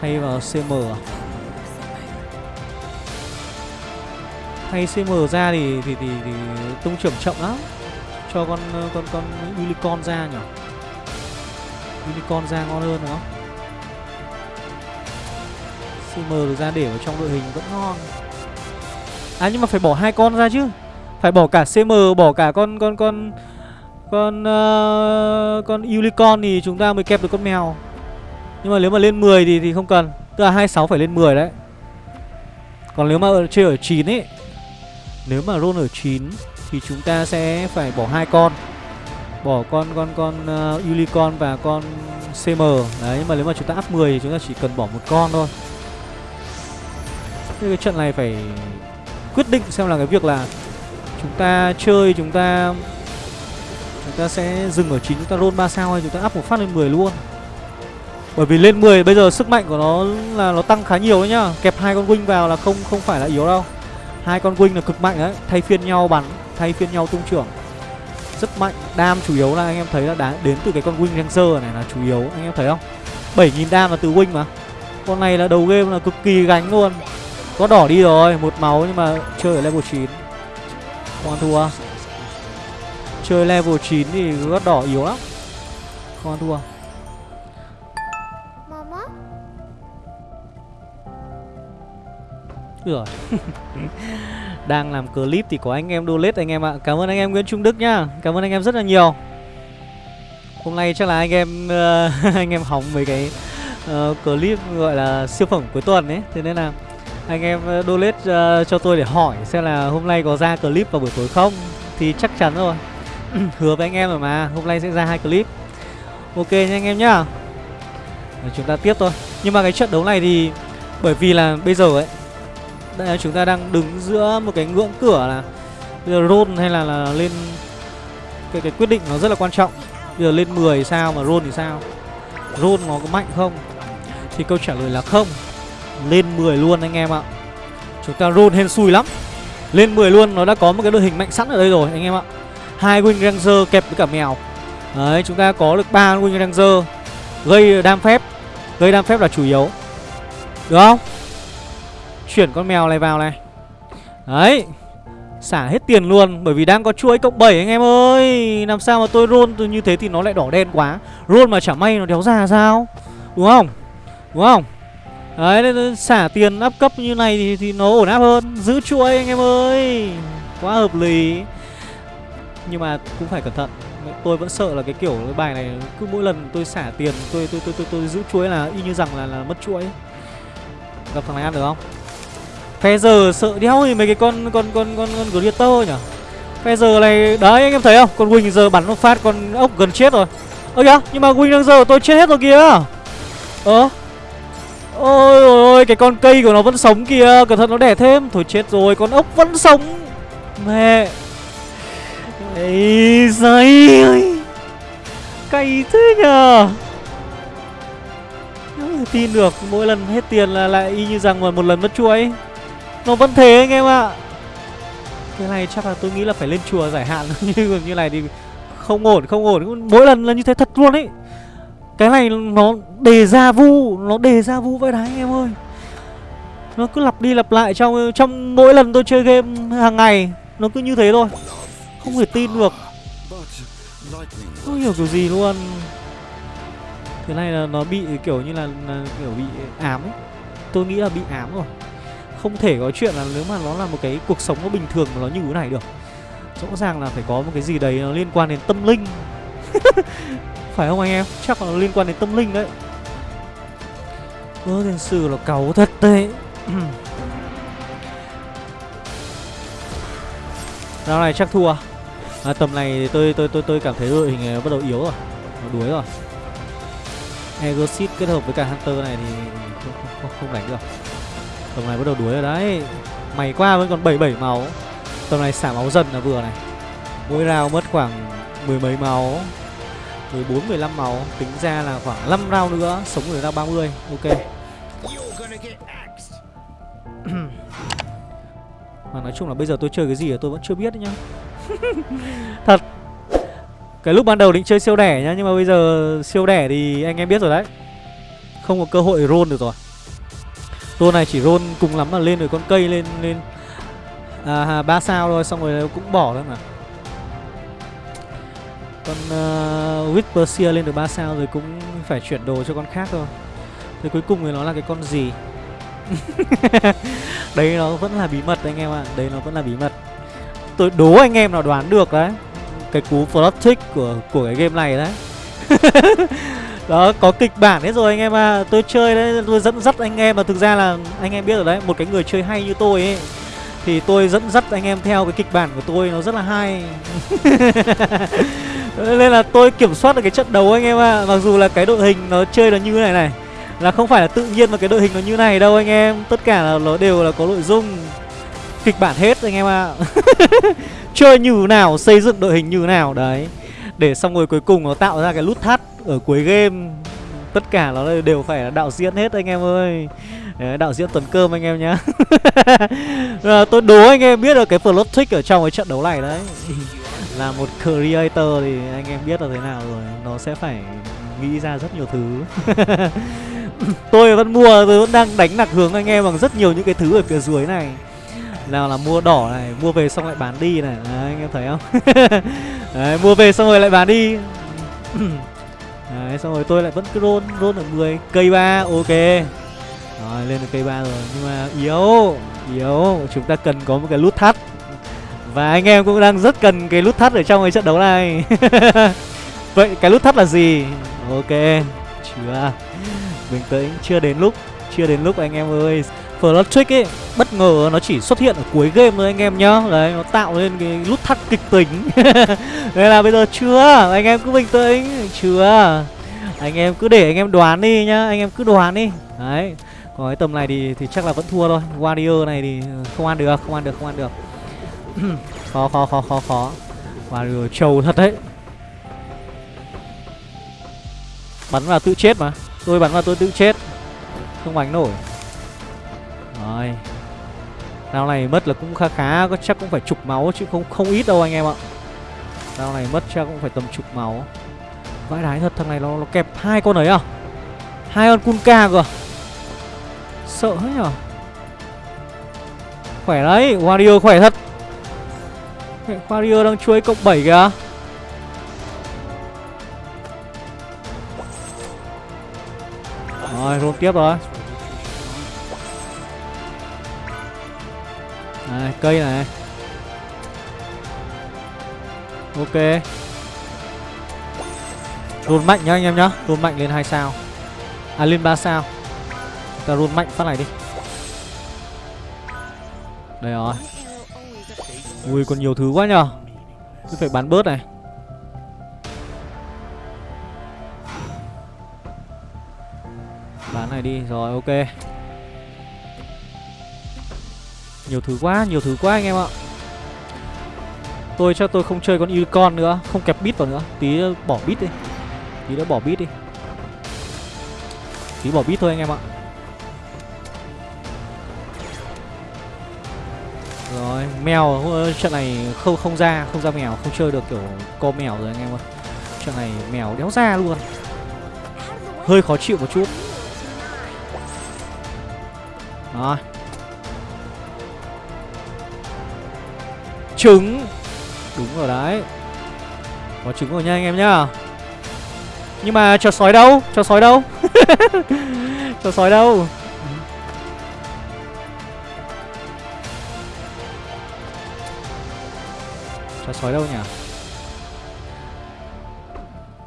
Speaker 1: Thay vào CM à? Thay CM ra thì thì thì, thì tung trưởng chậm lắm. Cho con con con Unicorn ra nhỉ? Unicorn ra ngon hơn đúng không? CM được ra để vào trong đội hình vẫn ngon. À nhưng mà phải bỏ hai con ra chứ. Phải bỏ cả CM Bỏ cả con con con Con uh, Con Unicorn thì chúng ta mới kẹp được con mèo nhưng mà nếu mà lên 10 thì thì không cần. Tức là 26 phải lên 10 đấy. Còn nếu mà chơi ở 9 ấy Nếu mà roll ở 9 Thì chúng ta sẽ phải bỏ hai con. Bỏ con con con ờ, uh, Unicorn và con CM Đấy nhưng mà nếu mà chúng ta up 10 thì chúng ta chỉ cần bỏ một con thôi. Thế cái trận này phải quyết định xem là cái việc là Chúng ta chơi chúng ta Chúng ta sẽ dừng ở 9 chúng ta roll 3 sao hay chúng ta up một phát lên 10 luôn bởi vì lên 10 bây giờ sức mạnh của nó là nó tăng khá nhiều đấy nhá. Kẹp hai con wing vào là không không phải là yếu đâu. Hai con wing là cực mạnh đấy Thay phiên nhau bắn, thay phiên nhau tung trưởng. Rất mạnh, đam chủ yếu là anh em thấy là đá, đến từ cái con wing ranger này là chủ yếu Anh em thấy không? 7000 đam là từ wing mà. Con này là đầu game là cực kỳ gánh luôn. Có đỏ đi rồi, một máu nhưng mà chơi ở level 9 Không ăn thua. Chơi level 9 thì gót đỏ yếu lắm. Không ăn thua. Rồi. Đang làm clip thì có anh em donate anh em ạ. Cảm ơn anh em Nguyễn Trung Đức nhá. Cảm ơn anh em rất là nhiều. Hôm nay chắc là anh em uh, anh em hóng mấy cái uh, clip gọi là siêu phẩm cuối tuần ấy. Thế nên là anh em ờ, donate uh, cho tôi để hỏi xem là hôm nay có ra clip vào buổi tối không? Thì chắc chắn rồi. Hứa với anh em rồi mà hôm nay sẽ ra hai clip. Ok nha anh em nhá. Chúng ta tiếp thôi. Nhưng mà cái trận đấu này thì bởi vì là bây giờ ấy đây, chúng ta đang đứng giữa một cái ngưỡng cửa là bây giờ roll hay là, là lên cái cái quyết định nó rất là quan trọng. Bây giờ lên 10 sao mà roll thì sao? Roll nó có mạnh không? Thì câu trả lời là không. Lên 10 luôn anh em ạ. Chúng ta roll hên xui lắm. Lên 10 luôn nó đã có một cái đội hình mạnh sẵn ở đây rồi anh em ạ. Hai wing ranger kẹp với cả mèo. Đấy chúng ta có được ba wing ranger. Gây đam phép. Gây đam phép là chủ yếu. Được không? Chuyển con mèo này vào này. Đấy xả hết tiền luôn bởi vì đang có chuỗi cộng 7 anh em ơi. Làm sao mà tôi roll như thế thì nó lại đỏ đen quá. Roll mà chả may nó đéo ra sao? Đúng không? Đúng không? Đấy nên xả tiền áp cấp như này thì, thì nó ổn áp hơn. Giữ chuỗi anh em ơi. Quá hợp lý. Nhưng mà cũng phải cẩn thận. Tôi vẫn sợ là cái kiểu cái bài này cứ mỗi lần tôi xả tiền tôi tôi tôi tôi, tôi giữ chuỗi là y như rằng là là mất chuỗi. Gặp thằng này ăn được không? Phe giờ sợ đéo thì mấy cái con con con con con Glitter nhỉ? Phe giờ này, đấy, anh em thấy không? Con Wing giờ bắn nó phát, con ốc gần chết rồi. Ơ kìa, nhưng mà Wing đang giờ tôi chết hết rồi kìa. Ơ? Ôi ôi cái con cây của nó vẫn sống kìa. Cẩn thận, nó đẻ thêm. Thôi chết rồi, con ốc vẫn sống. Mẹ. Ấy giời ơi. Cay thế nhờ tin được, mỗi lần hết tiền là lại y như rằng mà một lần mất chuỗi nó vẫn thế anh em ạ. Cái này chắc là tôi nghĩ là phải lên chùa giải hạn như như này thì không ổn không ổn. Mỗi lần là như thế thật luôn ấy. Cái này nó đề ra vu nó đề ra vu vậy đấy anh em ơi. Nó cứ lặp đi lặp lại trong trong mỗi lần tôi chơi game hàng ngày nó cứ như thế thôi. Không thể tin được. Không hiểu kiểu gì luôn. Cái này là nó bị kiểu như là, là kiểu bị ám ấy. Tôi nghĩ là bị ám rồi không thể có chuyện là nếu mà nó là một cái cuộc sống nó bình thường mà nó như thế này được. Rõ ràng là phải có một cái gì đấy nó liên quan đến tâm linh. Phải không anh em? Chắc là nó liên quan đến tâm linh đấy. Ơ tiền sử là cáu thật đấy. Rao này chắc thua. À, Tầm này thì tôi tôi tôi tôi cảm thấy đội hình này bắt đầu yếu rồi. Nó đuối rồi. Egosit kết hợp với cả Hunter này thì không, không, không, không đánh được. Tầm này bắt đầu đuối rồi đấy. Mày qua vẫn còn 77 máu. Tầm này xả máu dần là vừa này. Mỗi round mất khoảng mười mấy máu. 14 15 máu. Tính ra là khoảng 5 round nữa. Sống được ra 30 ok. Mà nói chung là bây giờ tôi chơi cái gì tôi vẫn chưa biết nhá. Thật. Cái lúc ban đầu định chơi siêu đẻ nhá nhưng mà bây giờ siêu đẻ thì anh em biết rồi đấy. Không có cơ hội roll được rồi roll này chỉ roll cùng lắm là lên được con cây lên lên. À ba sao thôi xong rồi cũng bỏ thôi mà. Con ờ, uh, Whisperseer lên được 3 sao rồi cũng phải chuyển đồ cho con khác thôi. Thế cuối cùng thì nó là cái con gì? Đấy nó vẫn là bí mật anh em ạ. À. Đấy nó vẫn là bí mật. Tôi đố anh em nào đoán được đấy. Cái cú plot trick của của cái game này đấy. Đó, có kịch bản hết rồi anh em à Tôi chơi đấy, tôi dẫn dắt anh em mà thực ra là anh em biết rồi đấy, Một cái người chơi hay như tôi ấy, thì tôi dẫn dắt anh em theo cái kịch bản của tôi, nó rất là hay. Nên là tôi kiểm soát được cái trận đấu anh em ạ. À. mặc dù là cái đội hình nó chơi là như thế này này, là không phải là tự nhiên mà cái đội hình nó như này đâu anh em. Tất cả là nó đều là có nội dung, kịch bản hết anh em ạ. À. chơi như nào, xây dựng đội hình như nào, đấy. Để xong rồi cuối cùng nó tạo ra cái nút thắt ở cuối game tất cả nó đều phải là đạo diễn hết anh em ơi. Đấy, đạo diễn tuần cơm anh em nhá. À, tôi đố anh em biết được cái plot trick ở trong cái trận đấu này đấy. Là một creator thì anh em biết là thế nào rồi nó sẽ phải nghĩ ra rất nhiều thứ. Tôi vẫn mua tôi vẫn đang đánh lạc hướng anh em bằng rất nhiều những cái thứ ở phía dưới này. Nào là mua đỏ này mua về xong lại bán đi này. Đấy, anh em thấy không? Đấy, mua về xong rồi lại bán đi. đấy, xong rồi tôi lại vẫn cứ roll roll ở 10 cây ba ok. Rồi lên được cây ba rồi. Nhưng mà yếu yếu. Chúng ta cần có một cái lút thắt. Và anh em cũng đang rất cần cái lút thắt ở trong cái trận đấu này. Vậy cái lút thắt là gì? Ok Chưa. Bình tĩnh Chưa đến lúc Chưa đến lúc anh em ơi. Flood Trick ấy bất ngờ nó chỉ xuất hiện ở cuối game thôi anh em nhá. Đấy nó tạo lên cái nút thắt kịch tính. Đây là bây giờ chưa anh em cứ bình tĩnh. Chưa anh em cứ để anh em đoán đi nhá, anh em cứ đoán đi. Đấy, còn cái tầm này thì thì chắc là vẫn thua thôi. Warrior này thì ừ, không ăn được, không ăn được, không ăn được. Khó khó khó khó khó. Warrior trâu thật đấy. Bắn vào tự chết mà. Tôi bắn vào tôi tự chết. Không bắn nổi. Rồi. Rao này mất là cũng khá khá, có Chắc cũng phải chục máu chứ không không ít đâu anh em ạ. Rao này mất chắc cũng phải tầm chục máu. Vãi đái thật thằng này nó, nó kẹp hai con ấy à? Hai con Kunka cơ à? Sợ hết nhở? Khỏe đấy warrior khỏe thật. Warrior đang chuối cộng 7 kìa. Rồi, luôn tiếp rồi. Này, cây này. Ok. Run mạnh nhá anh em nhá. Run mạnh lên 2 sao. À lên 3 sao. Ta run mạnh phát này đi. Đây rồi. Ui còn nhiều thứ quá nhờ. Cứ phải bán bớt này. Bán này đi. Rồi ok. Nhiều thứ quá, nhiều thứ quá anh em ạ. Tôi chắc tôi không chơi con Unicorn nữa. Không kẹp bit vào nữa. Tí bỏ bit đi. Tí nữa bỏ bit đi Tí bỏ bit thôi anh em ạ Rồi, mèo trận này không không ra, không ra mèo, không chơi được kiểu co mèo rồi anh em ơi. Trận này mèo đéo ra luôn. Hơi khó chịu một chút. Rồi, Trứng Đúng rồi đấy Có trứng rồi nha anh em nhá nhưng mà cho sói đâu? Cho sói đâu? Cho sói đâu? Cho sói đâu nhỉ?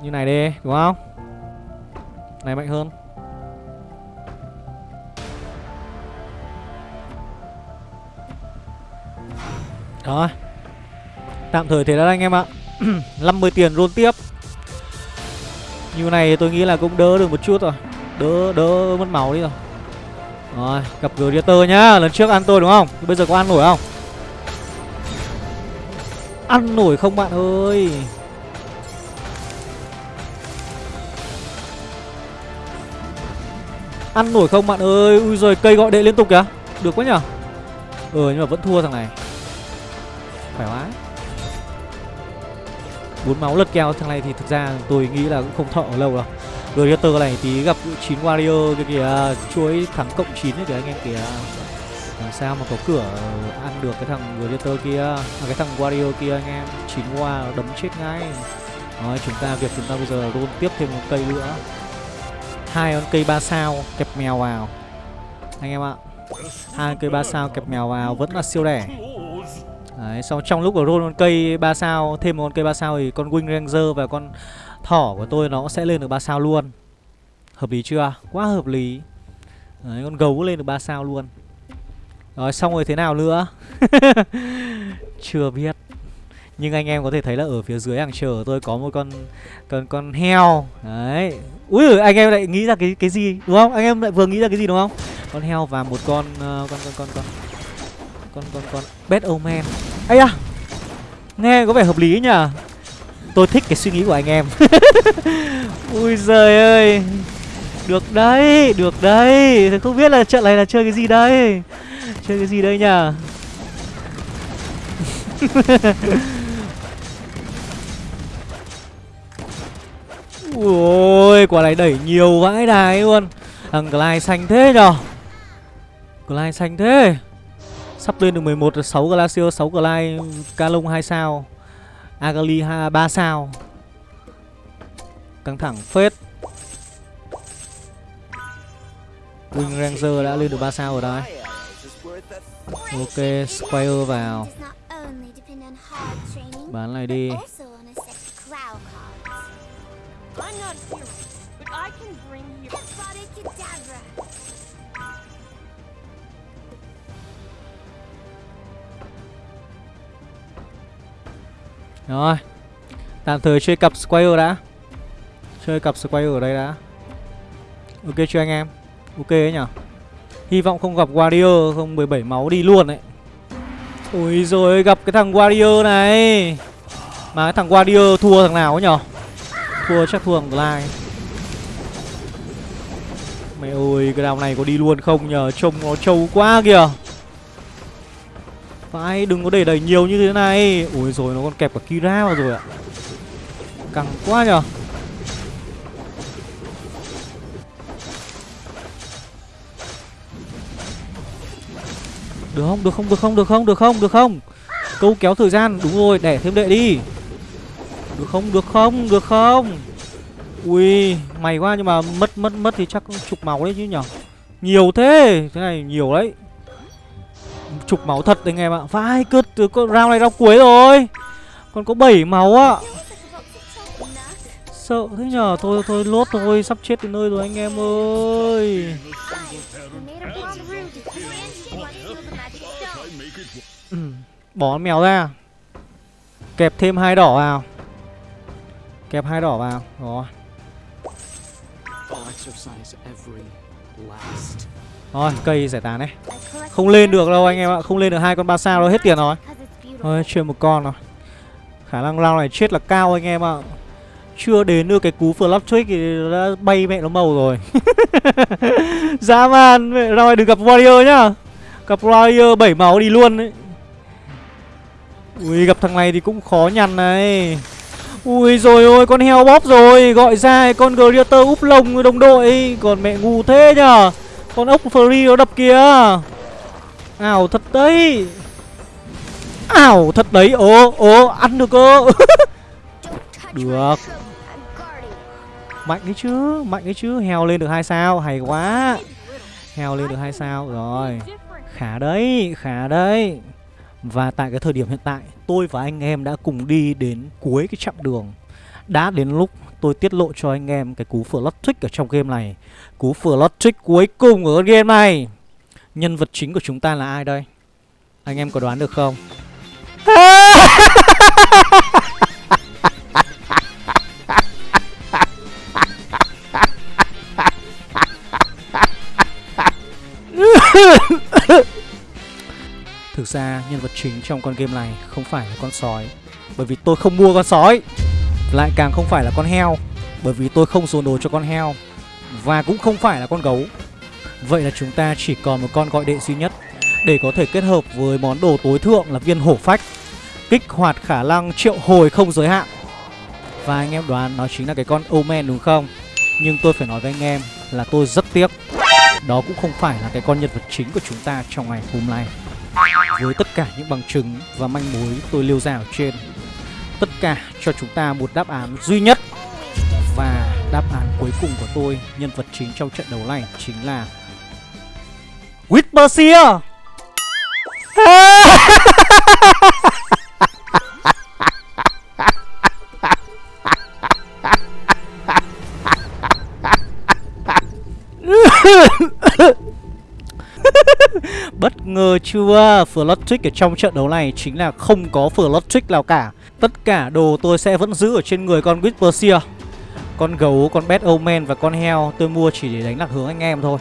Speaker 1: Như này đi, đúng không? Này mạnh hơn. Đó. Tạm thời thế đó anh em ạ. 50 tiền roll tiếp. Như này tôi nghĩ là cũng đỡ được một chút rồi. Đỡ đỡ mất máu đi rồi. Rồi, gặp Greater nhá. Lần trước ăn tôi đúng không? Bây giờ có ăn nổi không? Ăn nổi không bạn ơi? Ăn nổi không bạn ơi? Ui rồi cây gọi đệ liên tục kìa. Được quá nhở Ừ ờ, nhưng mà vẫn thua thằng này. Khỏe quá bốn máu lật keo thằng này thì thực ra tôi nghĩ là cũng không thọ lâu đâu. Gladiator này tí gặp 9 warrior cái kìa chuối thắng cộng 9 ấy kìa anh em kìa. Làm sao mà có cửa ăn được cái thằng Gladiator kia à, cái thằng warrior kia anh em. 9 qua đấm chết ngay. Rồi chúng ta việc chúng ta bây giờ roll tiếp thêm một cây nữa. Hai con cây ba sao kẹp mèo vào. Anh em ạ hai cây ba sao kẹp mèo vào vẫn là siêu đẻ Đấy, sau trong lúc ở roll con cây 3 sao Thêm một con cây 3 sao thì con Wing Ranger và con thỏ của tôi nó sẽ lên được 3 sao luôn. Hợp lý chưa? Quá hợp lý. Đấy, con gấu lên được 3 sao luôn. Rồi xong rồi thế nào nữa? Chưa biết. Nhưng anh em có thể thấy là ở phía dưới hàng chờ tôi có một con con con heo. Đấy. Ui anh em lại nghĩ ra cái cái gì đúng không? Anh em lại vừa nghĩ ra cái gì đúng không? Con heo và một con uh, con con con con con con con. Bad omen ấy à nghe có vẻ hợp lý nhỉ? Tôi thích cái suy nghĩ của anh em. Ui giời ơi. Được đấy được đấy. Không biết là trận này là chơi cái gì đây? Chơi cái gì đây nhỉ? Ui quả này đẩy nhiều vãi đài luôn. Thằng glide xanh thế nhở glide xanh thế. Sắp lên được 11 là 6 Glacier, 6 Glide, Calong 2 sao. Agali 3 sao. Căng thẳng phết. Wing Ranger đã lên được 3 sao rồi đấy Ok, Squire vào. Bán này đi. Rồi. Tạm thời chơi cặp Squire đã. Chơi cặp Squire ở đây đã. Ok chưa anh em? Ok ấy nhở? Hy vọng không gặp Warrior, Không 17 máu đi luôn đấy Ôi rồi gặp cái thằng Warrior này. Mà cái thằng Warrior thua thằng nào ấy nhở? Thua chắc thua thằng Glide Mẹ ơi, cái đào này có đi luôn không nhờ Trông nó trâu quá kìa. Phải đừng có để đẩy nhiều như thế này. Ôi rồi nó còn kẹp cả Kira vào rồi ạ. Căng quá nhờ. Được không, được không, được không, được không, được không, được không? Câu kéo thời gian, đúng rồi, đẻ thêm đệ đi. Được không, được không, được không? Ui, mày quá nhưng mà mất mất mất thì chắc chục máu đấy chứ nhở Nhiều thế, thế này nhiều đấy. Chục máu thật anh em ạ. Vai cứt, con round này round cuối rồi. Còn có 7 máu ạ. Sợ thế nhở Thôi thôi lốt thôi Sắp chết đến nơi rồi anh em ơi. Ừ, Bỏ mèo ra. Kẹp thêm hai đỏ vào. Kẹp hai đỏ vào. Rồi. Rồi cây giải tán này Không lên được đâu anh em ạ Không lên được hai con ba sao đâu hết tiền rồi. Thôi chơi một con rồi Khả năng round này chết là cao anh em ạ. Chưa đến được cái cú flop trick thì đã bay mẹ nó màu rồi. Dã man Round này đừng gặp warrior nhá. Gặp warrior 7 máu đi luôn đấy Ui gặp thằng này thì cũng khó nhằn này. Ui rồi ôi con heo bóp rồi Gọi ra con Greater úp lồng đồng đội. Còn mẹ ngu thế nhở Con ốc free nó đập kìa Ảo thật đấy. Ảo thật đấy. Ồ ồ, ăn được cơ. Được. Mạnh đấy chứ, Mạnh đấy chứ. Heo lên được hai sao, Hay quá. Heo lên được hai sao, Rồi. Khá đấy Khá đấy. Và tại cái thời điểm hiện tại, Tôi và anh em đã cùng đi đến cuối cái chặng đường. Đã đến lúc tôi tiết lộ cho anh em cái cú flirt trick ở trong game này. Cú flirt trick cuối cùng ở game này. Nhân vật chính của chúng ta là ai đây? Anh em có đoán được không? Thực ra, nhân vật chính trong con game này không phải là con sói. Bởi vì tôi không mua con sói. Lại càng không phải là con heo. Bởi vì tôi không dồn đồ cho con heo. Và cũng không phải là con gấu. Vậy là chúng ta chỉ còn một con gọi đệ duy nhất Để có thể kết hợp với món đồ tối thượng là viên hổ phách, Kích hoạt khả năng triệu hồi không giới hạn. Và anh em đoán nó chính là cái con Omen đúng không? Nhưng tôi phải nói với anh em là tôi rất tiếc. Đó cũng không phải là cái con nhân vật chính của chúng ta trong ngày hôm nay. Với tất cả những bằng chứng và manh mối tôi liêu ra ở trên, Tất cả cho chúng ta một đáp án duy nhất. Và đáp án cuối cùng của tôi, Nhân vật chính trong trận đấu này chính là Whisper Bất ngờ chưa? Flood ở trong trận đấu này chính là không có Flood nào cả. Tất cả đồ tôi sẽ vẫn giữ ở trên người con Whisper Con gấu, con Bad Omen và con heo tôi mua chỉ để đánh lạc hướng anh em thôi.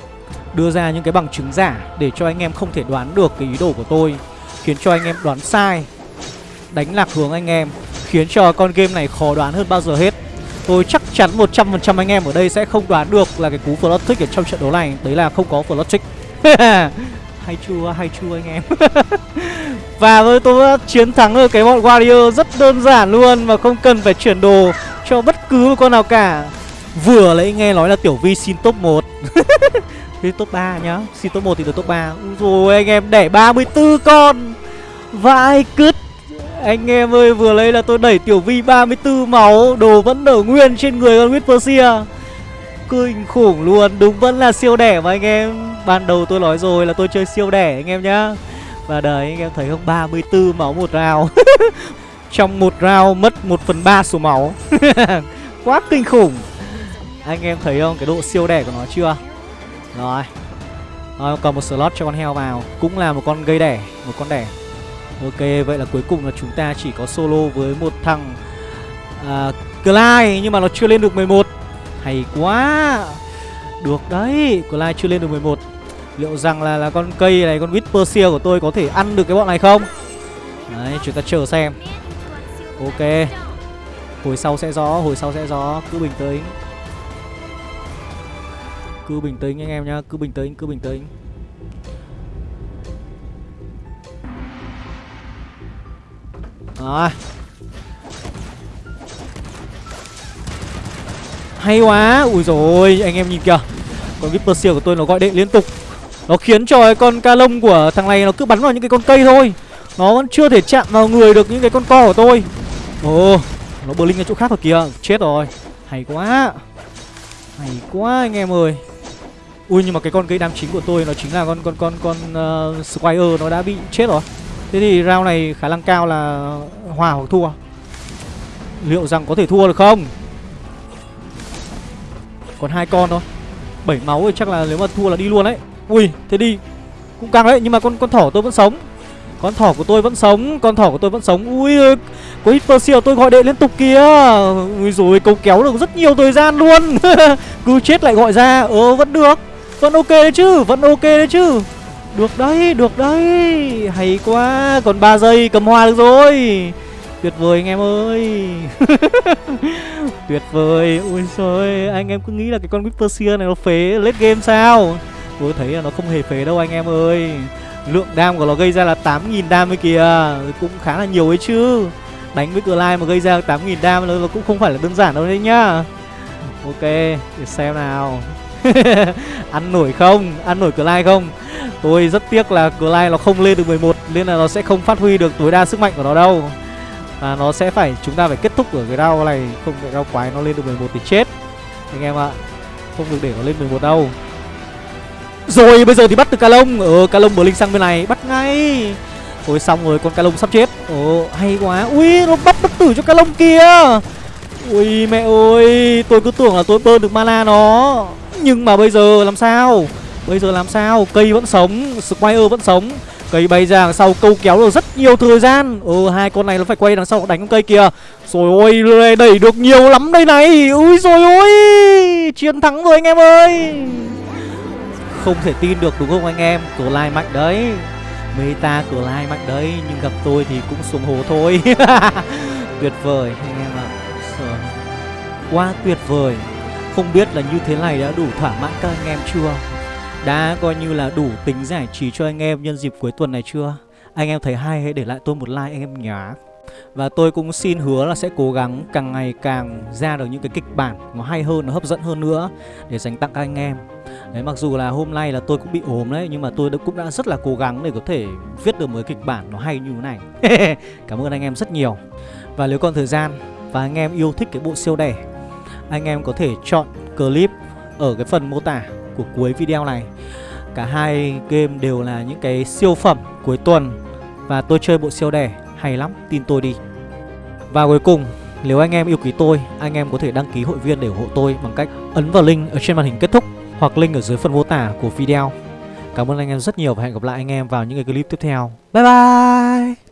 Speaker 1: Đưa ra những cái bằng chứng giả để cho anh em không thể đoán được cái ý đồ của tôi Khiến cho anh em đoán sai Đánh lạc hướng anh em Khiến cho con game này khó đoán hơn bao giờ hết. Tôi chắc chắn 100% anh em ở đây sẽ không đoán được là cái cú Flood Trick ở trong trận đấu này. Đấy là không có Flood Trick. Hay chua, hay chua anh em? Và tôi, tôi đã chiến thắng được cái bọn warrior rất đơn giản luôn mà không cần phải chuyển đồ cho bất cứ một con nào cả. Vừa lấy nghe nói là tiểu vi xin top 1 Đi top 3 nhá. Xin top 1 thì được top 3 Rồi, anh em đẻ 34 con. Vãi cứt? Anh em ơi, vừa lấy là tôi đẩy tiểu vi 34 máu. Đồ vẫn nở nguyên trên người con Whispersia Kinh khủng luôn. Đúng vẫn là siêu đẻ mà anh em. Ban đầu tôi nói rồi là tôi chơi siêu đẻ anh em nhá. Và đấy, anh em thấy không? 34 máu một round. Trong một round mất 1 phần 3 số máu. Quá kinh khủng. Anh em thấy không? Cái độ siêu đẻ của nó chưa? Rồi. Rồi còn một slot cho con heo vào. Cũng là một con gây đẻ Một con đẻ. Ok, vậy là cuối cùng là chúng ta chỉ có solo với một thằng à, Clyde nhưng mà nó chưa lên được 11 Hay quá. Được đấy, Clyde chưa lên được 11 Liệu rằng là là con cây này, con Whisper của tôi có thể ăn được cái bọn này không? Đấy, chúng ta chờ xem. Ok. Hồi sau sẽ rõ, hồi sau sẽ rõ. Cứ bình tĩnh. Cứ bình tĩnh anh em nhá Cứ bình tĩnh, cứ bình tĩnh. À, Hay quá Ui rồi anh em nhìn kìa. Con Viper của tôi nó gọi đệ liên tục. Nó khiến cho cái con ca lông của thằng này nó cứ bắn vào những cái con cây thôi. Nó vẫn chưa thể chạm vào người được những cái con co của tôi. Ồ Nó bờ linh ở chỗ khác rồi kìa. Chết rồi. Hay quá. Hay quá anh em ơi. Ui nhưng mà cái con cây đam chính của tôi nó chính là con con con con uh, Squire nó đã bị chết rồi. Thế thì round này khả năng cao là hòa hoặc thua. Liệu rằng có thể thua được không? Còn hai con thôi. Bảy máu thì chắc là nếu mà thua là đi luôn đấy. Ui thế đi. Cũng căng đấy nhưng mà con con thỏ tôi vẫn sống. Con thỏ của tôi vẫn sống Con thỏ của tôi vẫn sống. Ui có Hyper tôi gọi đệ liên tục kìa. Ui rồi câu kéo được rất nhiều thời gian luôn. Cứ chết lại gọi ra. Ờ vẫn được. Vẫn ok đấy chứ Vẫn ok đấy chứ. Được đấy, được đấy. Hay quá Còn 3 giây cầm hoa được rồi. Tuyệt vời anh em ơi. Tuyệt vời. Ui trời Anh em cứ nghĩ là cái con Whisper này nó phế late game sao? Tôi thấy là nó không hề phế đâu anh em ơi. Lượng đam của nó gây ra là 8.000 đam ấy kìa. Cũng khá là nhiều ấy chứ. Đánh với Clive mà gây ra 8.000 đam nó cũng không phải là đơn giản đâu đấy nhá. Ok Để xem nào. Ăn nổi không? Ăn nổi Clyde không? Tôi rất tiếc là Clyde nó không lên được 11 Nên là nó sẽ không phát huy được tối đa sức mạnh của nó đâu. Và nó sẽ phải Chúng ta phải kết thúc ở cái đau này Không để đau quái nó lên được 11 thì chết. Anh em ạ Không được để nó lên 11 đâu. Rồi bây giờ thì bắt được calong, Ờ Calong bờ linh sang bên này Bắt ngay. Ôi xong rồi con calong sắp chết. Ồ hay quá. Ui nó bắt bất tử cho Calong kìa. Kia Ui mẹ ơi Tôi cứ tưởng là tôi bơm được mana nó. Nhưng mà bây giờ làm sao? Bây giờ làm sao? Cây vẫn sống, Squire vẫn sống. Cây bay ra đằng sau câu kéo được rất nhiều thời gian. Ừ hai con này nó phải quay đằng sau đánh con cây kìa. Rồi ôi đẩy được nhiều lắm đây này. Ui rồi ôi! Chiến thắng rồi anh em ơi! Không thể tin được đúng không anh em? Cửa lai mạnh đấy. Meta cửa lai mạnh đấy. Nhưng gặp tôi thì cũng xuống hồ thôi. Tuyệt vời anh em ạ. Quá tuyệt vời. Không biết là như thế này đã đủ thỏa mãn các anh em chưa đã coi như là đủ tính giải trí cho anh em nhân dịp cuối tuần này chưa? Anh em thấy hay hãy để lại tôi một like anh em nhá. Và tôi cũng xin hứa là sẽ cố gắng càng ngày càng ra được những cái kịch bản nó hay hơn, nó hấp dẫn hơn nữa để dành tặng các anh em. Đấy mặc dù là hôm nay là tôi cũng bị ốm đấy nhưng mà tôi cũng đã rất là cố gắng để có thể viết được một cái kịch bản nó hay như thế này. Cảm ơn anh em rất nhiều. Và nếu còn thời gian và anh em yêu thích cái bộ siêu đẻ, anh em có thể chọn clip ở cái phần mô tả của cuối video này Cả hai game đều là những cái siêu phẩm cuối tuần Và tôi chơi bộ siêu đẻ hay lắm, tin tôi đi Và cuối cùng, nếu anh em yêu quý tôi, anh em có thể đăng ký hội viên để ủng hộ tôi bằng cách ấn vào link ở trên màn hình kết thúc hoặc link ở dưới phần mô tả của video. Cảm ơn anh em rất nhiều và hẹn gặp lại anh em vào những cái clip tiếp theo. Bye bye!